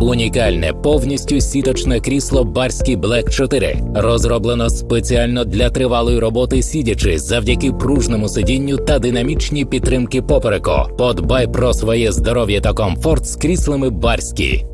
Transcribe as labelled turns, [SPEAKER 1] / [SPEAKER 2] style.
[SPEAKER 1] Унікальне повністю сіточне крісло Барський Black 4 розроблено спеціально для тривалої роботи сидячи завдяки пружному сидінню та динамічній підтримки попереку. Подбай про своє здоров'я та комфорт з кріслами Барські.